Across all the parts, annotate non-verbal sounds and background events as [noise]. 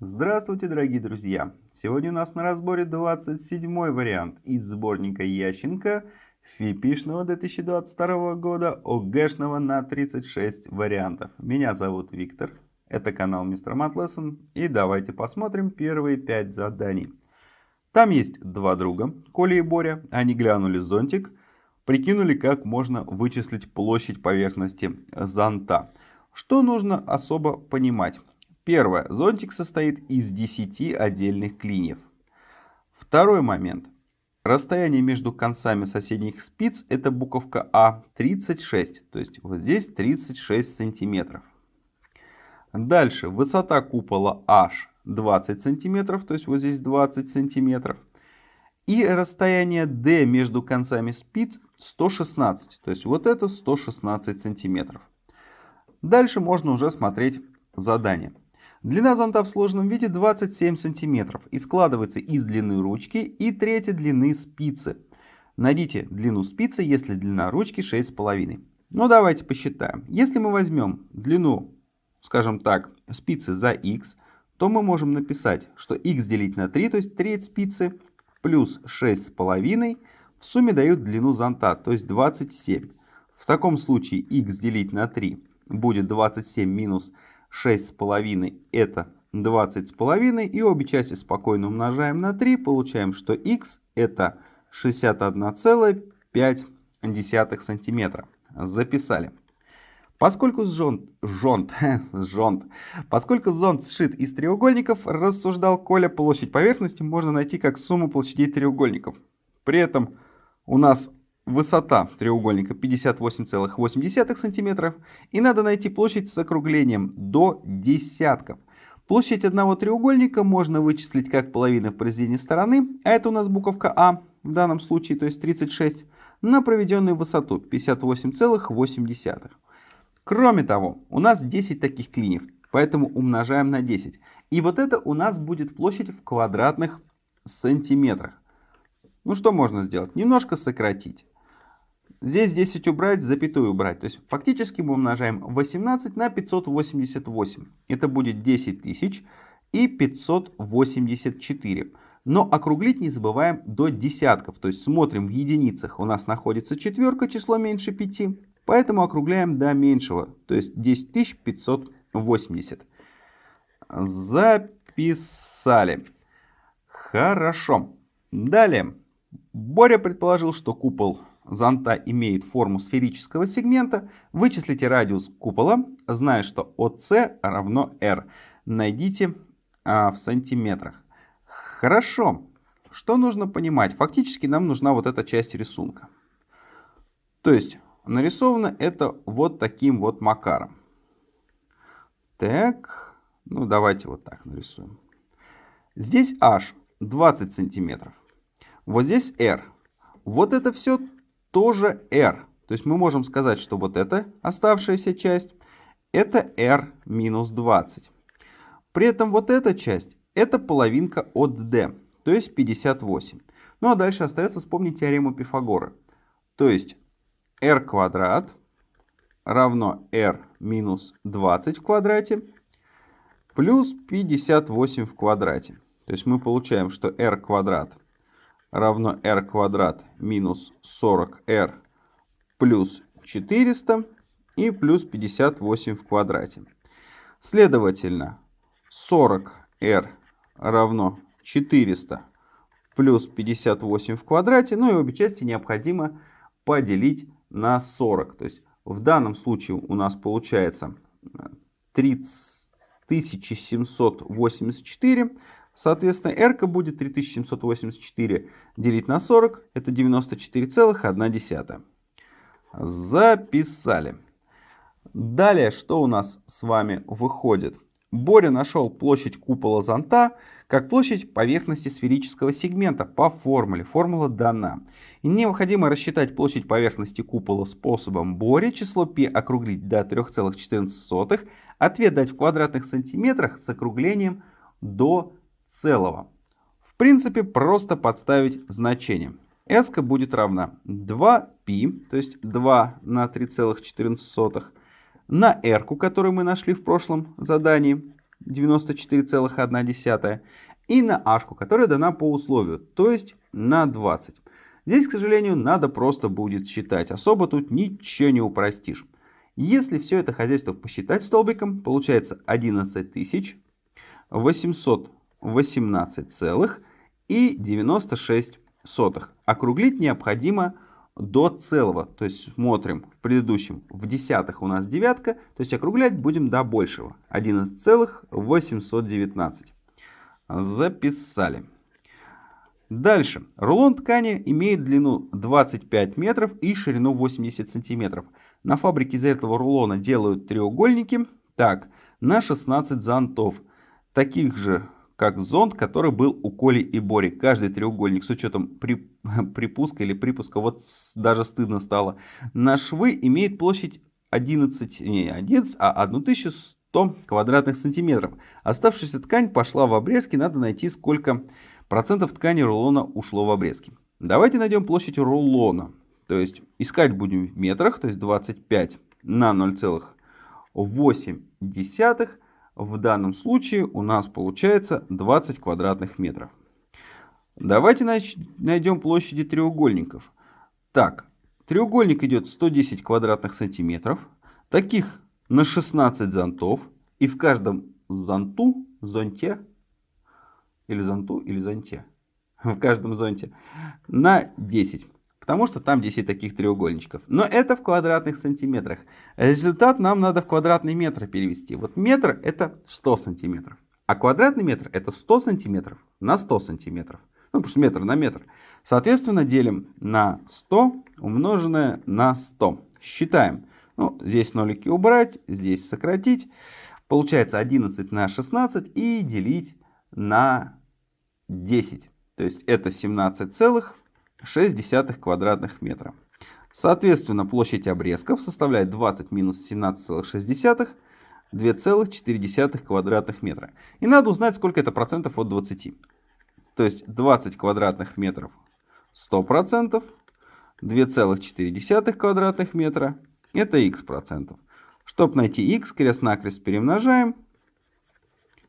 Здравствуйте, дорогие друзья! Сегодня у нас на разборе 27 вариант из сборника Ященко ФИПИшного 2022 года ОГЭшного на 36 вариантов. Меня зовут Виктор, это канал Мистер Матлессон и давайте посмотрим первые 5 заданий. Там есть два друга, Коля и Боря, они глянули зонтик, прикинули как можно вычислить площадь поверхности зонта. Что нужно особо понимать? Первое. Зонтик состоит из 10 отдельных клиньев. Второй момент. Расстояние между концами соседних спиц это буковка А 36. То есть вот здесь 36 сантиметров. Дальше. Высота купола H 20 сантиметров. То есть вот здесь 20 сантиметров. И расстояние D между концами спиц 116. То есть вот это 116 сантиметров. Дальше можно уже смотреть задание. Длина зонта в сложном виде 27 см и складывается из длины ручки и трети длины спицы. Найдите длину спицы, если длина ручки 6,5. Ну давайте посчитаем. Если мы возьмем длину, скажем так, спицы за x, то мы можем написать, что x делить на 3, то есть треть спицы, плюс 6,5 в сумме дают длину зонта, то есть 27. В таком случае x делить на 3 будет 27 минус 6,5 это 20,5 и обе части спокойно умножаем на 3, получаем, что x это 61,5 сантиметра. Записали. Поскольку зонт, жонт, [laughs] жонт, поскольку зонт сшит из треугольников, рассуждал Коля, площадь поверхности можно найти как сумму площадей треугольников. При этом у нас Высота треугольника 58,8 см. И надо найти площадь с округлением до десятков. Площадь одного треугольника можно вычислить как половина в произведении стороны, а это у нас буковка А в данном случае, то есть 36, на проведенную высоту 58,8. Кроме того, у нас 10 таких клиньев, поэтому умножаем на 10. И вот это у нас будет площадь в квадратных сантиметрах. Ну что можно сделать? Немножко сократить. Здесь 10 убрать, запятую убрать. То есть фактически мы умножаем 18 на 588. Это будет 10 тысяч и 584. Но округлить не забываем до десятков. То есть смотрим в единицах. У нас находится четверка, число меньше 5. Поэтому округляем до меньшего. То есть 10 580. Записали. Хорошо. Далее. Боря предположил, что купол зонта имеет форму сферического сегмента, вычислите радиус купола, зная, что ОС равно R. Найдите а, в сантиметрах. Хорошо. Что нужно понимать? Фактически нам нужна вот эта часть рисунка. То есть нарисовано это вот таким вот макаром. Так, ну давайте вот так нарисуем. Здесь H 20 сантиметров. Вот здесь R. Вот это все тоже r. То есть мы можем сказать, что вот эта оставшаяся часть, это r минус 20. При этом вот эта часть, это половинка от d, то есть 58. Ну а дальше остается вспомнить теорему Пифагора. То есть r квадрат равно r минус 20 в квадрате плюс 58 в квадрате. То есть мы получаем, что r квадрат равно r квадрат минус 40r плюс 400 и плюс 58 в квадрате. Следовательно, 40r равно 400 плюс 58 в квадрате. Ну и обе части необходимо поделить на 40. То есть в данном случае у нас получается 3784 Соответственно, r будет 3784 делить на 40, это 94,1. Записали. Далее, что у нас с вами выходит? Боря нашел площадь купола зонта как площадь поверхности сферического сегмента по формуле. Формула дана. И необходимо рассчитать площадь поверхности купола способом Бори, число π округлить до 3,14, ответ дать в квадратных сантиметрах с округлением до целого. В принципе, просто подставить значение. S будет равна 2π, то есть 2 на 3,14, на R, которую мы нашли в прошлом задании, 94,1, и на H, которая дана по условию, то есть на 20. Здесь, к сожалению, надо просто будет считать. Особо тут ничего не упростишь. Если все это хозяйство посчитать столбиком, получается 11 800 18,96. Округлить необходимо до целого. То есть смотрим в предыдущем, в десятых у нас девятка, то есть округлять будем до большего. 11,819. Записали. Дальше. Рулон ткани имеет длину 25 метров и ширину 80 сантиметров. На фабрике из этого рулона делают треугольники. Так, на 16 зонтов. Таких же как зонт, который был у Коли и Бори. Каждый треугольник с учетом при, [laughs] припуска или припуска, вот даже стыдно стало, на швы имеет площадь 11, не 11, а 1100 квадратных сантиметров. Оставшаяся ткань пошла в обрезки, надо найти сколько процентов ткани рулона ушло в обрезки. Давайте найдем площадь рулона. То есть искать будем в метрах, то есть 25 на 0,8. В данном случае у нас получается 20 квадратных метров. Давайте найдем площади треугольников. Так, треугольник идет 110 квадратных сантиметров. Таких на 16 зонтов. И в каждом зонту, зонте или зонту, или зонте. [laughs] В каждом зонте. На 10. Потому что там 10 таких треугольничков. Но это в квадратных сантиметрах. Результат нам надо в квадратный метр перевести. Вот метр это 100 сантиметров. А квадратный метр это 100 сантиметров на 100 сантиметров. Ну, потому что метр на метр. Соответственно, делим на 100 умноженное на 100. Считаем. Ну, здесь нолики убрать, здесь сократить. Получается 11 на 16 и делить на 10. То есть это 17,6 квадратных метра. Соответственно, площадь обрезков составляет 20 минус 17,6, 2,4 квадратных метра. И надо узнать, сколько это процентов от 20. То есть 20 квадратных метров 100 процентов, 2,4 квадратных метра это x процентов. Чтобы найти x, крест-накрест перемножаем,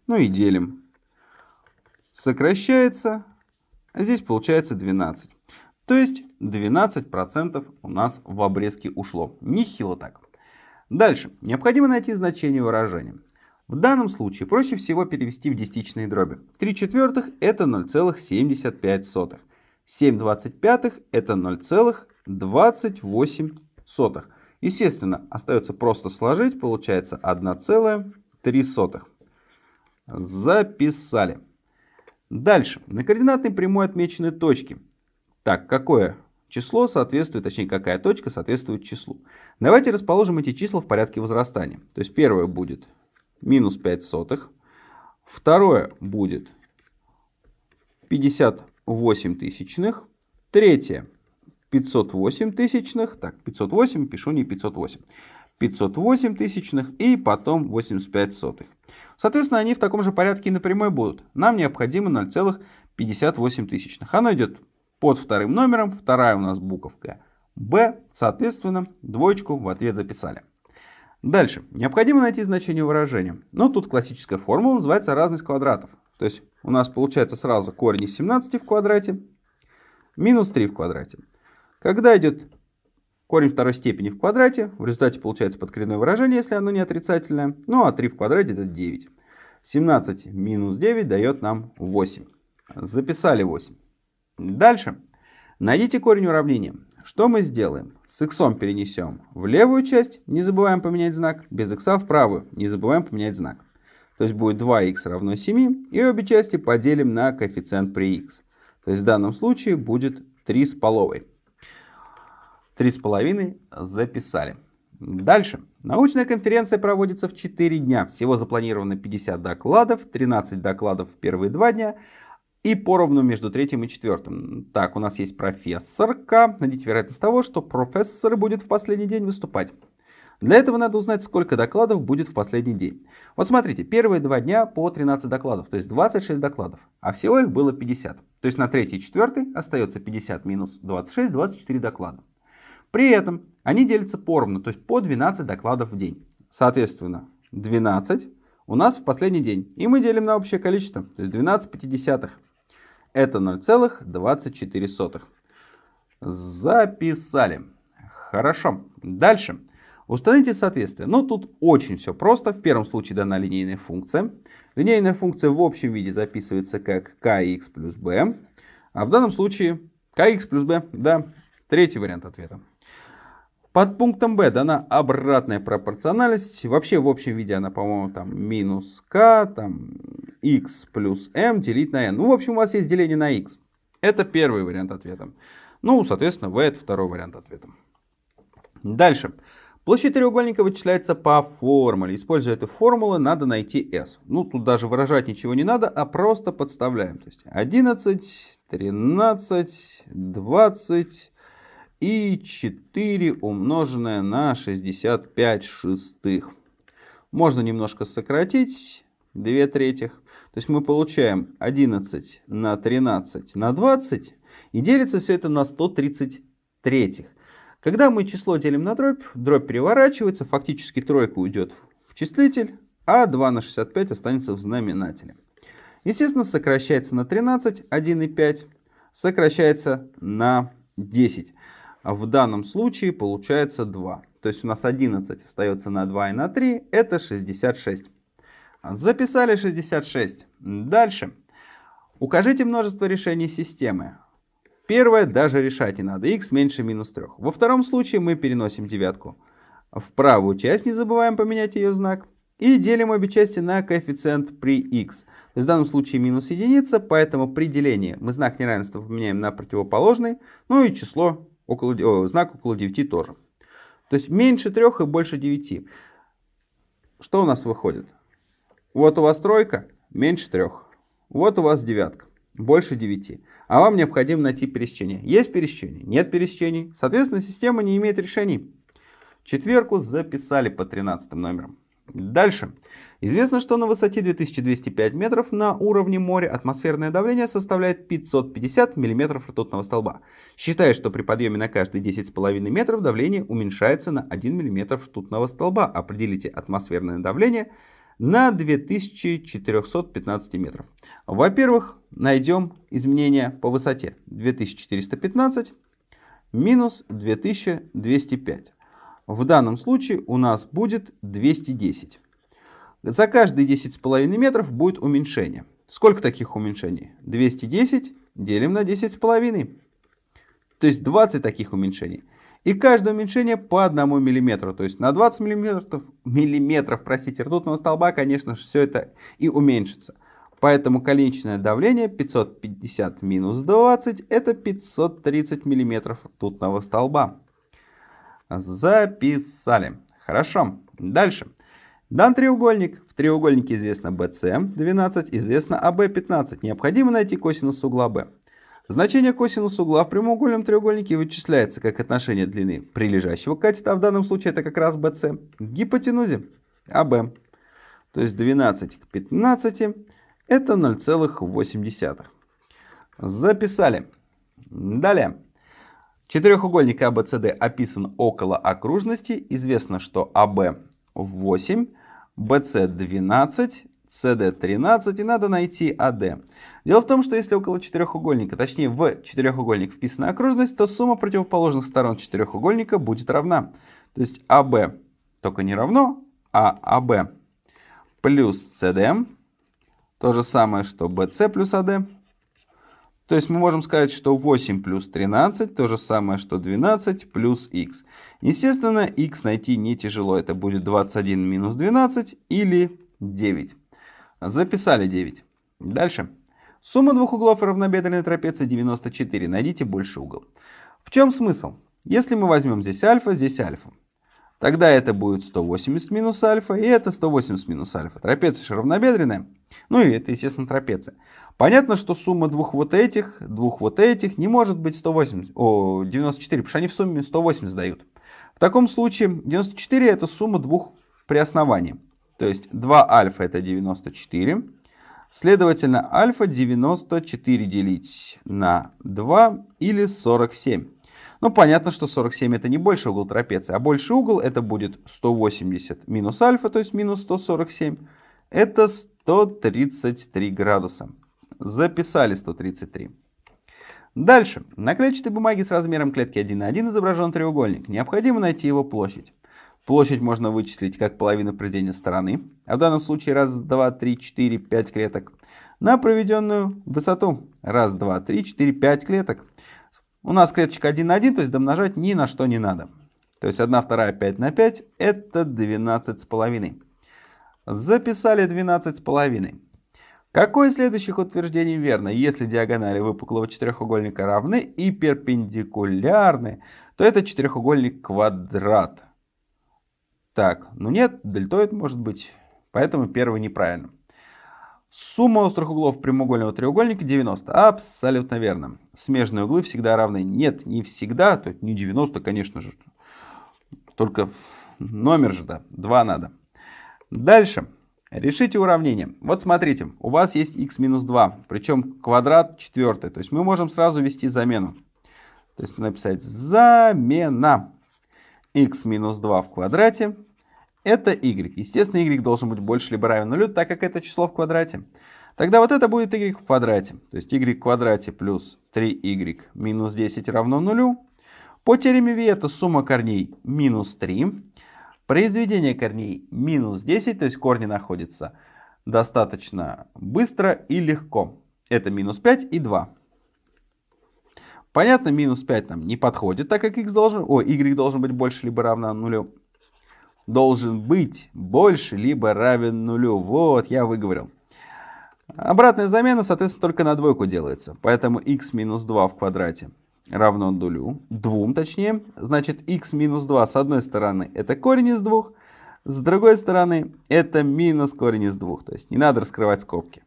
ну и делим сокращается, а здесь получается 12. То есть 12% у нас в обрезке ушло. Нехило так. Дальше. Необходимо найти значение выражения. В данном случае проще всего перевести в десятичные дроби. 3 четвертых это 0,75. 7 двадцать пятых это 0,28. Естественно, остается просто сложить, получается 1,3. Записали. Дальше. На координатной прямой отмечены точки. Так, какое число соответствует, точнее, какая точка соответствует числу. Давайте расположим эти числа в порядке возрастания. То есть первое будет минус 5 сотых. Второе будет 58 тысячных. Третье 508 тысячных. Так, 508 пишу не 508. 508 тысячных и потом 85 сотых. Соответственно, они в таком же порядке и на прямой будут. Нам необходимо 0,58 тысячных. Оно идет под вторым номером, вторая у нас буковка B, соответственно, двоечку в ответ записали. Дальше. Необходимо найти значение выражения. Но тут классическая формула называется разность квадратов. То есть у нас получается сразу корень из 17 в квадрате минус 3 в квадрате. Когда идет Корень второй степени в квадрате. В результате получается подкоренное выражение, если оно не отрицательное. Ну а 3 в квадрате это 9. 17 минус 9 дает нам 8. Записали 8. Дальше. Найдите корень уравнения. Что мы сделаем? С x перенесем в левую часть, не забываем поменять знак. Без x в правую, не забываем поменять знак. То есть будет 2х равно 7. И обе части поделим на коэффициент при x. То есть в данном случае будет 3 с половой. Три с половиной записали. Дальше. Научная конференция проводится в 4 дня. Всего запланировано 50 докладов, 13 докладов в первые два дня и поровну между третьим и четвертым. Так, у нас есть профессорка. Найдите вероятность того, что профессор будет в последний день выступать. Для этого надо узнать, сколько докладов будет в последний день. Вот смотрите, первые два дня по 13 докладов, то есть 26 докладов, а всего их было 50. То есть на третий и четвертый остается 50 минус 26, 24 доклада. При этом они делятся поровну, то есть по 12 докладов в день. Соответственно, 12 у нас в последний день. И мы делим на общее количество, то есть 12 пятидесятых. Это 0,24. Записали. Хорошо. Дальше. Установите соответствие. Ну, тут очень все просто. В первом случае дана линейная функция. Линейная функция в общем виде записывается как kx плюс b. А в данном случае kx плюс b, да, третий вариант ответа. Под пунктом b дана обратная пропорциональность. Вообще в общем виде она, по-моему, там минус k, там x плюс m делить на n. Ну, в общем, у вас есть деление на x. Это первый вариант ответа. Ну, соответственно, v это второй вариант ответа. Дальше. Площадь треугольника вычисляется по формуле. Используя эту формулу, надо найти s. Ну, тут даже выражать ничего не надо, а просто подставляем. То есть 11, 13, 20 и 4 умноженное на 65 шестых. Можно немножко сократить, 2 третьих. То есть мы получаем 11 на 13 на 20 и делится все это на 130 третьих. Когда мы число делим на дробь, дробь переворачивается, фактически тройка уйдет в числитель, а 2 на 65 останется в знаменателе. Естественно, сокращается на 13, 1,5, сокращается на 10. А в данном случае получается 2. То есть у нас 11 остается на 2 и на 3, это 66. Записали 66. Дальше. Укажите множество решений системы. Первое даже решать не надо. x меньше минус 3. Во втором случае мы переносим девятку в правую часть, не забываем поменять ее знак. И делим обе части на коэффициент при x. То есть в данном случае минус единица, поэтому при делении мы знак неравенства поменяем на противоположный. Ну и число, около, о, знак около 9 тоже. То есть меньше 3 и больше 9. Что у нас выходит? Вот у вас тройка, меньше 3. Вот у вас девятка, больше 9 а вам необходимо найти пересечение. Есть пересечение? Нет пересечений. Соответственно, система не имеет решений. Четверку записали по 13 номерам. Дальше. Известно, что на высоте 2205 метров на уровне моря атмосферное давление составляет 550 мм ртутного столба. Считая, что при подъеме на каждые 10,5 метров давление уменьшается на 1 мм ртутного столба. Определите атмосферное давление на 2415 метров. Во-первых, найдем изменения по высоте. 2415 минус 2205. В данном случае у нас будет 210. За каждые 10,5 метров будет уменьшение. Сколько таких уменьшений? 210 делим на 10,5. То есть 20 таких уменьшений. И каждое уменьшение по 1 мм. То есть на 20 мм, миллиметров простите, ртутного столба, конечно же, все это и уменьшится. Поэтому конечное давление 550 минус 20 это 530 мм ртутного столба. Записали. Хорошо. Дальше. Дан треугольник. В треугольнике известно BC 12, известно AB 15. Необходимо найти косинус угла B. Значение косинуса угла в прямоугольном треугольнике вычисляется как отношение длины прилежащего катета, а в данном случае это как раз BC, к гипотенузе АБ. То есть 12 к 15 это 0,8. Записали. Далее. Четырехугольник ABCD описан около окружности. Известно, что АБ 8, BC 12, CD 13 и надо найти AD. Дело в том, что если около четырехугольника, точнее в четырехугольник вписана окружность, то сумма противоположных сторон четырехугольника будет равна. То есть АБ только не равно, а АБ плюс CD то же самое, что BC плюс AD. То есть мы можем сказать, что 8 плюс 13 то же самое, что 12 плюс x. Естественно, x найти не тяжело. Это будет 21 минус 12 или 9. Записали 9. Дальше. Сумма двух углов равнобедренной трапеции 94. Найдите больший угол. В чем смысл? Если мы возьмем здесь альфа, здесь альфа, тогда это будет 180 минус альфа, и это 180 минус альфа. Трапеция же равнобедренная. Ну и это, естественно, трапеция. Понятно, что сумма двух вот этих, двух вот этих не может быть 180, о, 94, потому что они в сумме 180 дают. В таком случае 94 это сумма двух при основании. То есть 2 альфа это 94. Следовательно, альфа 94 делить на 2 или 47. Ну, понятно, что 47 это не больший угол трапеции, а больший угол это будет 180 минус альфа, то есть минус 147, Это 133 градуса. Записали 133. Дальше. На клетчатой бумаге с размером клетки 1 на 1 изображен треугольник. Необходимо найти его площадь. Площадь можно вычислить как половину произведения стороны, а в данном случае раз, два, три, четыре, пять клеток, на проведенную высоту. Раз, два, три, четыре, пять клеток. У нас клеточка 1 на 1, то есть домножать ни на что не надо. То есть 1 вторая 5 на 5 это 12 с половиной. Записали 12 с половиной. Какое из следующих утверждений верно? Если диагонали выпуклого четырехугольника равны и перпендикулярны, то это четырехугольник квадрат. Так, ну нет, дельтоид может быть, поэтому первый неправильно. Сумма острых углов прямоугольного треугольника 90. Абсолютно верно. Смежные углы всегда равны. Нет, не всегда, то есть не 90, конечно же. Только номер же, да, 2 надо. Дальше. Решите уравнение. Вот смотрите, у вас есть x минус 2, причем квадрат четвертый. То есть мы можем сразу ввести замену. То есть написать замена x минус 2 в квадрате. Это y. Естественно, y должен быть больше либо равен нулю, так как это число в квадрате. Тогда вот это будет y в квадрате. То есть y в квадрате плюс 3y минус 10 равно нулю. По теореме Виета сумма корней минус 3. Произведение корней минус 10, то есть корни находятся достаточно быстро и легко. Это минус 5 и 2. Понятно, минус 5 нам не подходит, так как x должен, о, y должен быть больше либо равно нулю. Должен быть больше либо равен нулю. Вот, я выговорил. Обратная замена, соответственно, только на двойку делается. Поэтому x минус 2 в квадрате равно нулю, двум точнее. Значит, x минус 2 с одной стороны это корень из двух, с другой стороны это минус корень из двух. То есть не надо раскрывать скобки.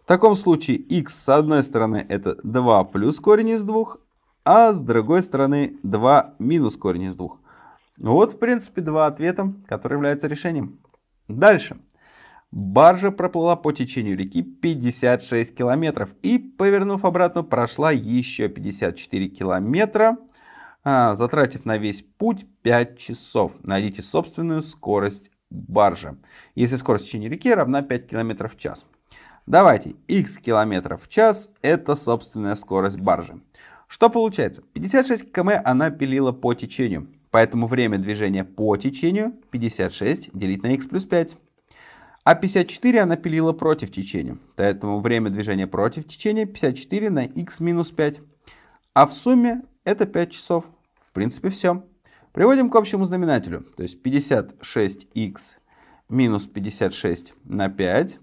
В таком случае x с одной стороны это 2 плюс корень из двух, а с другой стороны 2 минус корень из двух. Вот, в принципе, два ответа, которые являются решением. Дальше. Баржа проплыла по течению реки 56 километров и, повернув обратно, прошла еще 54 километра, а, затратив на весь путь 5 часов. Найдите собственную скорость баржи, если скорость течения реки равна 5 километров в час. Давайте, x километров в час это собственная скорость баржи. Что получается? 56 км она пилила по течению, поэтому время движения по течению 56 делить на x плюс 5. А 54 она пилила против течения. Поэтому время движения против течения 54 на x минус 5. А в сумме это 5 часов. В принципе все. Приводим к общему знаменателю. То есть 56x минус 56 на 5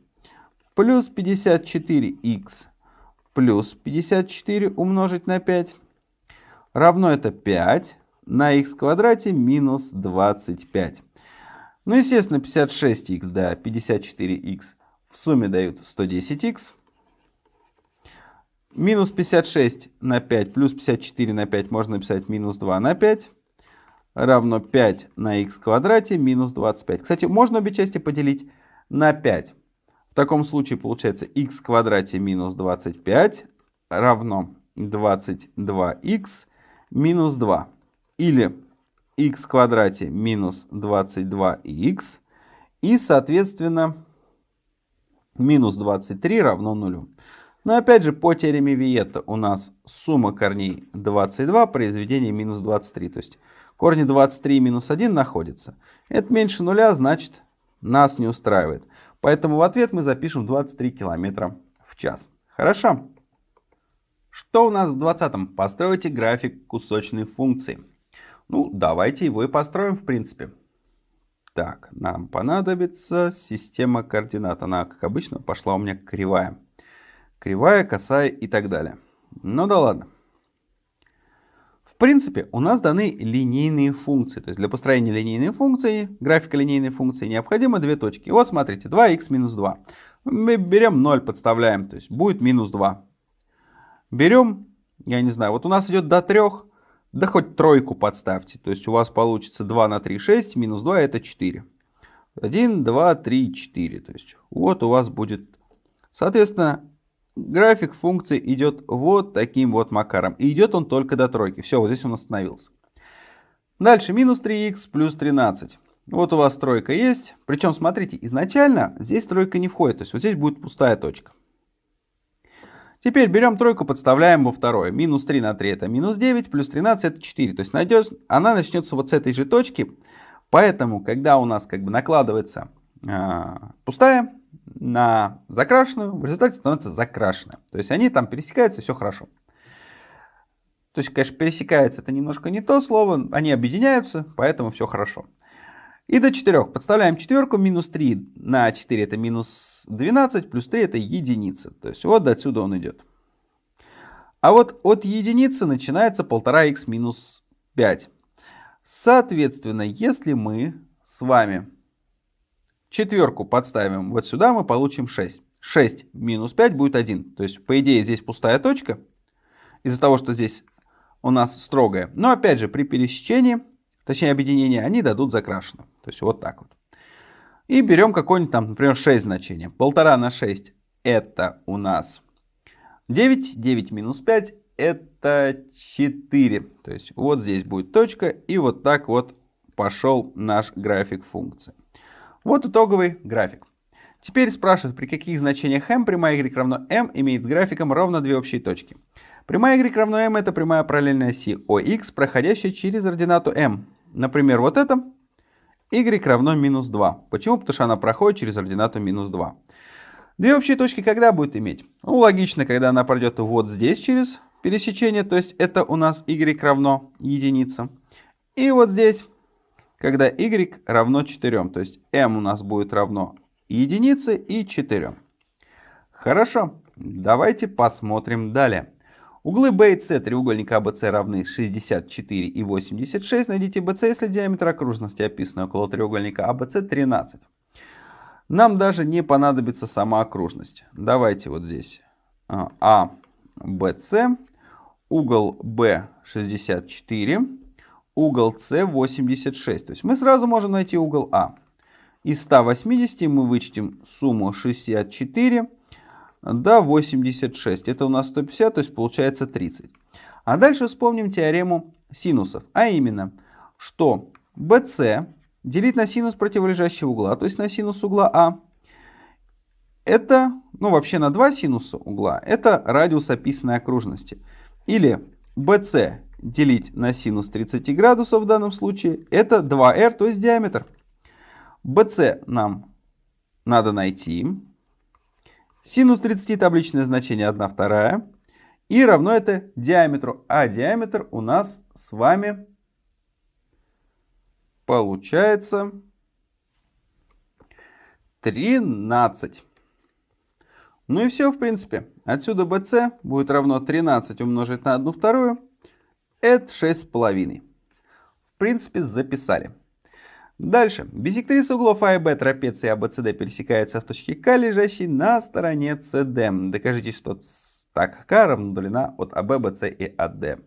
плюс 54x плюс 54 умножить на 5 равно это 5 на x квадрате минус 25. Ну, естественно, 56х, да, 54х в сумме дают 110х. Минус 56 на 5 плюс 54 на 5 можно написать минус 2 на 5 равно 5 на х квадрате минус 25. Кстати, можно обе части поделить на 5. В таком случае получается х квадрате минус 25 равно 22х минус 2. Или x в квадрате минус 22х. И, соответственно, минус 23 равно нулю. Но опять же, по теореме Виета у нас сумма корней 22, произведение минус 23. То есть корни 23 минус 1 находятся. Это меньше нуля, значит, нас не устраивает. Поэтому в ответ мы запишем 23 км в час. Хорошо? Что у нас в 20-м? Постройте график кусочной функции. Ну, давайте его и построим, в принципе. Так, нам понадобится система координат. Она, как обычно, пошла у меня кривая. Кривая, косая и так далее. Ну да ладно. В принципе, у нас даны линейные функции. То есть для построения линейной функции, графика линейной функции, необходимо две точки. Вот смотрите, 2х минус 2. Мы берем 0, подставляем, то есть будет минус 2. Берем, я не знаю, вот у нас идет до 3, да хоть тройку подставьте. То есть у вас получится 2 на 3, 6, минус 2 это 4. 1, 2, 3, 4. То есть вот у вас будет... Соответственно, график функции идет вот таким вот макаром. И идет он только до тройки. Все, вот здесь он остановился. Дальше минус 3х плюс 13. Вот у вас тройка есть. Причем, смотрите, изначально здесь тройка не входит. То есть вот здесь будет пустая точка. Теперь берем тройку, подставляем во второе. Минус 3 на 3 это минус 9, плюс 13 это 4. То есть найдешь, она начнется вот с этой же точки. Поэтому, когда у нас как бы накладывается э, пустая на закрашенную, в результате становится закрашенная. То есть они там пересекаются, все хорошо. То есть, конечно, пересекается это немножко не то слово, они объединяются, поэтому все хорошо. И до 4. Подставляем четверку, минус 3 на 4 это минус 12, плюс 3 это единица. То есть вот отсюда он идет. А вот от единицы начинается 1,5х минус 5. Соответственно, если мы с вами четверку подставим вот сюда, мы получим 6. 6 минус 5 будет 1. То есть, по идее, здесь пустая точка. Из-за того, что здесь у нас строгая. Но опять же, при пересечении точнее объединение, они дадут закрашено. То есть вот так вот. И берем какое-нибудь там, например, 6 значение. Полтора на 6 это у нас 9. 9 минус 5 это 4. То есть вот здесь будет точка. И вот так вот пошел наш график функции. Вот итоговый график. Теперь спрашивают, при каких значениях m прямая y равно m имеет с графиком ровно две общие точки. Прямая y равно m это прямая параллельная оси OX, проходящая через ординату m. Например, вот это y равно минус 2. Почему? Потому что она проходит через ординату минус 2. Две общие точки когда будет иметь? Ну, логично, когда она пройдет вот здесь через пересечение, то есть это у нас y равно единица. И вот здесь, когда y равно 4, то есть m у нас будет равно единице и 4. Хорошо, давайте посмотрим далее. Углы B и C треугольника ABC равны 64 и 86. Найдите BC, если диаметр окружности, описанный около треугольника ABC, 13. Нам даже не понадобится сама окружность. Давайте вот здесь ABC, а, угол B 64, угол C 86. То есть мы сразу можем найти угол А. Из 180 мы вычтем сумму 64 до 86. Это у нас 150, то есть получается 30. А дальше вспомним теорему синусов. А именно, что BC делить на синус противолежащего угла, то есть на синус угла А, это, ну вообще на два синуса угла, это радиус описанной окружности. Или BC делить на синус 30 градусов в данном случае, это 2r, то есть диаметр. BC нам надо найти. Синус 30 табличное значение 1 вторая. И равно это диаметру. А диаметр у нас с вами получается 13. Ну и все, в принципе. Отсюда BC будет равно 13 умножить на 1 вторую. Это 6,5. В принципе, записали. Дальше. Бисектриса углов А и Б трапеции ABCD пересекается в точке К, лежащей на стороне CD. Докажите, что так К равна длина от АБ, БС и АД.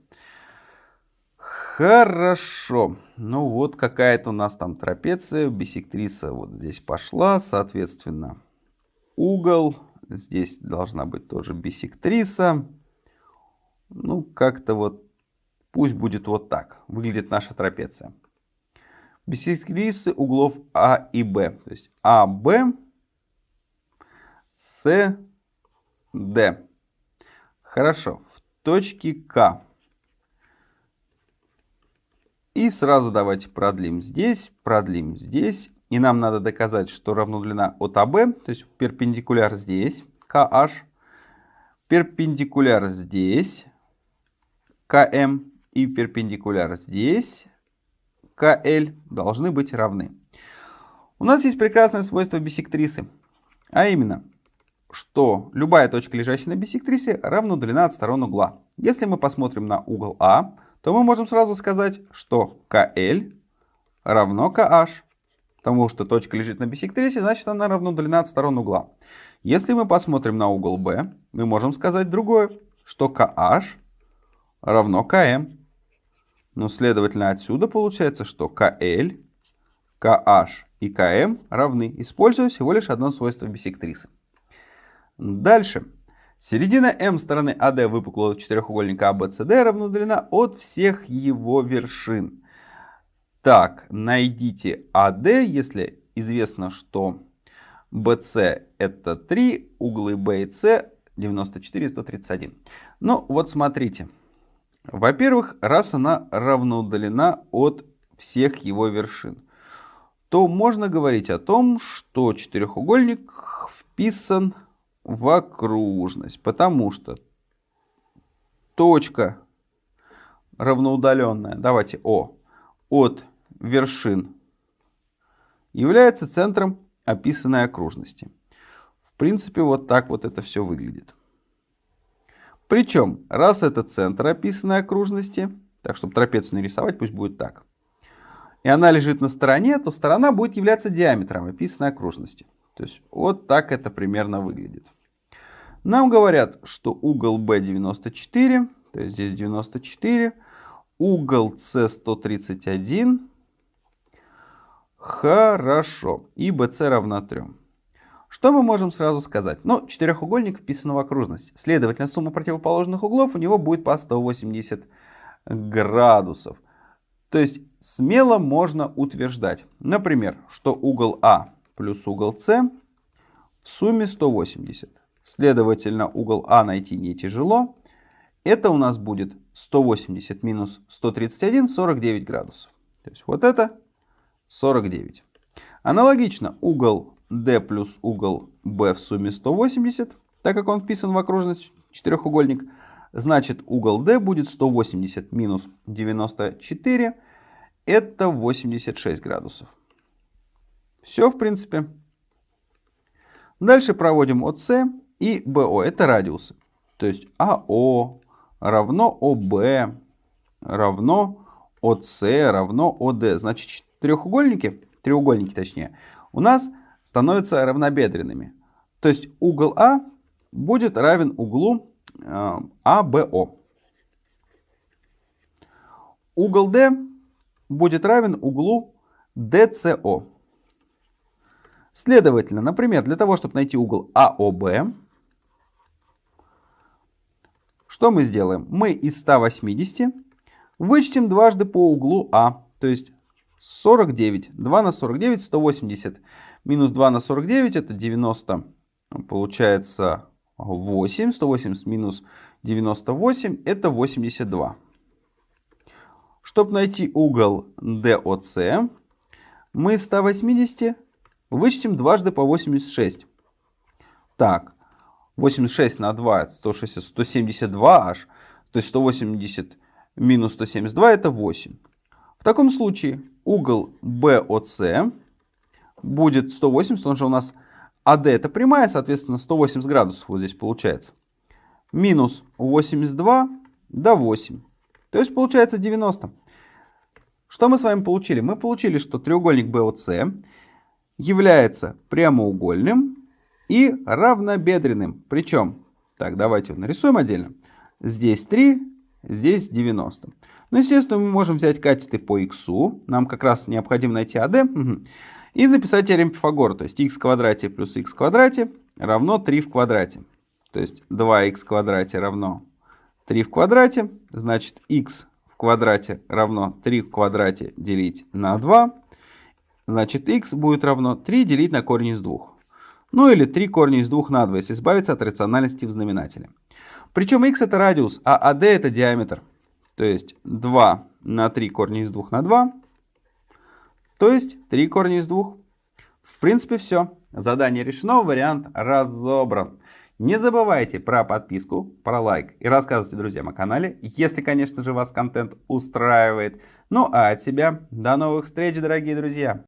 Хорошо. Ну вот какая-то у нас там трапеция, бисектриса вот здесь пошла, соответственно, угол. Здесь должна быть тоже бисектриса. Ну, как-то вот, пусть будет вот так, выглядит наша трапеция бисектрисы углов А и Б. То есть АБ, С, Д. Хорошо. В точке К. И сразу давайте продлим здесь, продлим здесь. И нам надо доказать, что равно длина от АБ, то есть перпендикуляр здесь, KH, перпендикуляр здесь, КМ, и перпендикуляр здесь, КЛ должны быть равны. У нас есть прекрасное свойство бисектрисы, а именно, что любая точка, лежащая на бисектрисе, равна длина от сторон угла. Если мы посмотрим на угол А, то мы можем сразу сказать, что КЛ равно KH. Потому что точка лежит на бисектрисе, значит она равна длина от сторон угла. Если мы посмотрим на угол Б, мы можем сказать другое, что KH равно КМ. Ну, следовательно, отсюда получается, что КЛ, КH и КМ равны, используя всего лишь одно свойство бисектрисы. Дальше. Середина М стороны АД выпуклого четырехугольника АБЦД равна длина от всех его вершин. Так, найдите АД, если известно, что BC это 3, углы B и C 94 и 131. Ну, вот смотрите. Во-первых, раз она равноудалена от всех его вершин, то можно говорить о том, что четырехугольник вписан в окружность, потому что точка равноудаленная, давайте О, от вершин является центром описанной окружности. В принципе, вот так вот это все выглядит. Причем, раз это центр описанной окружности, так, чтобы трапецию нарисовать, пусть будет так, и она лежит на стороне, то сторона будет являться диаметром описанной окружности. То есть, вот так это примерно выглядит. Нам говорят, что угол B 94, то есть здесь 94, угол C 131, хорошо, и BC равна 3. Что мы можем сразу сказать? Ну, четырехугольник вписан в окружность. Следовательно, сумма противоположных углов у него будет по 180 градусов. То есть смело можно утверждать, например, что угол А плюс угол С в сумме 180. Следовательно, угол А найти не тяжело. Это у нас будет 180 минус 131, 49 градусов. То есть вот это 49. Аналогично угол D плюс угол B в сумме 180, так как он вписан в окружность четырехугольник, значит угол D будет 180 минус 94, это 86 градусов. Все, в принципе. Дальше проводим ОС и БО, это радиусы. То есть АО равно ОБ равно ОС равно ОД. Значит, треугольники, треугольники точнее, у нас становятся равнобедренными. То есть угол А будет равен углу э, АБО. Угол D будет равен углу DCO. Следовательно, например, для того, чтобы найти угол АОБ, что мы сделаем? Мы из 180 вычтем дважды по углу А, то есть 49. 2 на 49, 180 Минус 2 на 49 это 90, получается 8. 180 минус 98 это 82. Чтобы найти угол DOC, мы 180 вычтем дважды по 86. Так, 86 на 2 160, 172 аж. То есть 180 минус 172 это 8. В таком случае угол BOC будет 180, он же у нас АД это прямая, соответственно 180 градусов вот здесь получается. Минус 82 до 8. То есть получается 90. Что мы с вами получили? Мы получили, что треугольник BOC является прямоугольным и равнобедренным. Причем, так, давайте нарисуем отдельно. Здесь 3, здесь 90. Ну, естественно, мы можем взять катеты по x. Нам как раз необходимо найти AD. Угу. И написать теорему Пифагора, то есть x в квадрате плюс x в квадрате равно 3 в квадрате. То есть 2х в квадрате равно 3 в квадрате, значит x в квадрате равно 3 в квадрате делить на 2. Значит x будет равно 3 делить на корень из 2. Ну или 3 корня из 2 на 2, если избавиться от рациональности в знаменателе. Причем x это радиус, а AD это диаметр. То есть 2 на 3 корня из 2 на 2 то есть 3 корня из 2. В принципе все. Задание решено, вариант разобран. Не забывайте про подписку, про лайк и рассказывайте друзьям о канале, если, конечно же, вас контент устраивает. Ну а от себя до новых встреч, дорогие друзья!